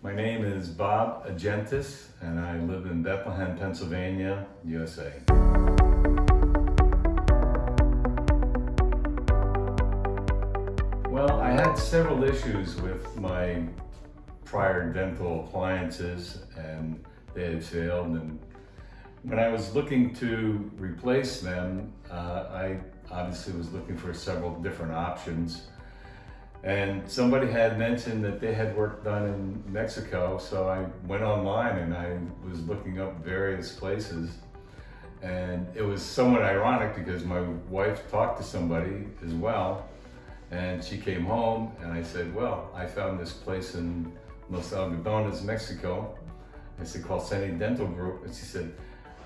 My name is Bob Agentis, and I live in Bethlehem, Pennsylvania, USA. Well, I had several issues with my prior dental appliances, and they had failed. And when I was looking to replace them, uh, I obviously was looking for several different options. And somebody had mentioned that they had work done in Mexico, so I went online and I was looking up various places. And it was somewhat ironic because my wife talked to somebody as well, and she came home and I said, well, I found this place in Los Algodones, Mexico. I said, called Sani Dental Group. And she said,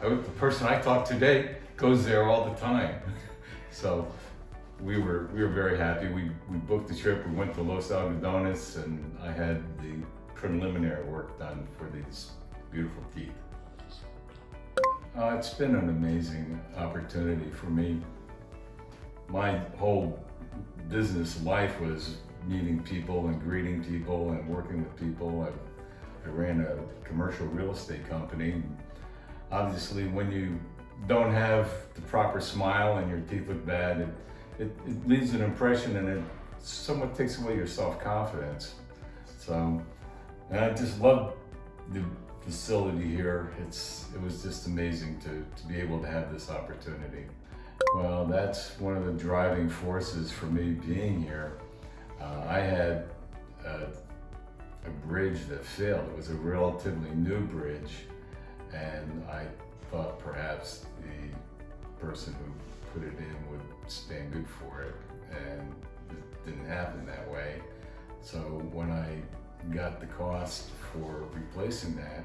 the person I talked to today goes there all the time. so we were we were very happy. We we booked the trip. We went to Los Algodones, and I had the preliminary work done for these beautiful teeth. Uh, it's been an amazing opportunity for me. My whole business life was meeting people and greeting people and working with people. I, I ran a commercial real estate company. Obviously, when you don't have the proper smile and your teeth look bad, it, it, it leaves an impression and it somewhat takes away your self-confidence. So, and I just love the facility here. It's It was just amazing to, to be able to have this opportunity. Well, that's one of the driving forces for me being here. Uh, I had a, a bridge that failed. It was a relatively new bridge and I thought perhaps the person who put it in would stand good for it and it didn't happen that way. So when I got the cost for replacing that,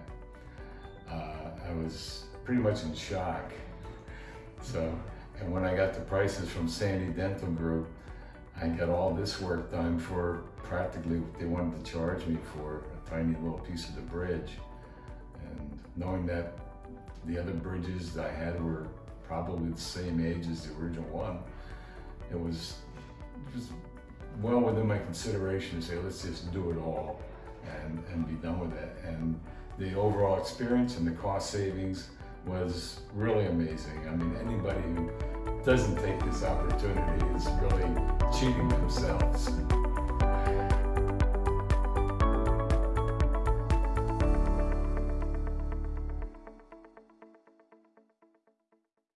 uh, I was pretty much in shock. So, and when I got the prices from Sani Dental Group, I got all this work done for practically what they wanted to charge me for a tiny little piece of the bridge. And knowing that the other bridges I had were probably the same age as the original one, it was just well within my consideration to say, let's just do it all and, and be done with it. And the overall experience and the cost savings was really amazing. I mean, anybody who doesn't take this opportunity is really cheating themselves.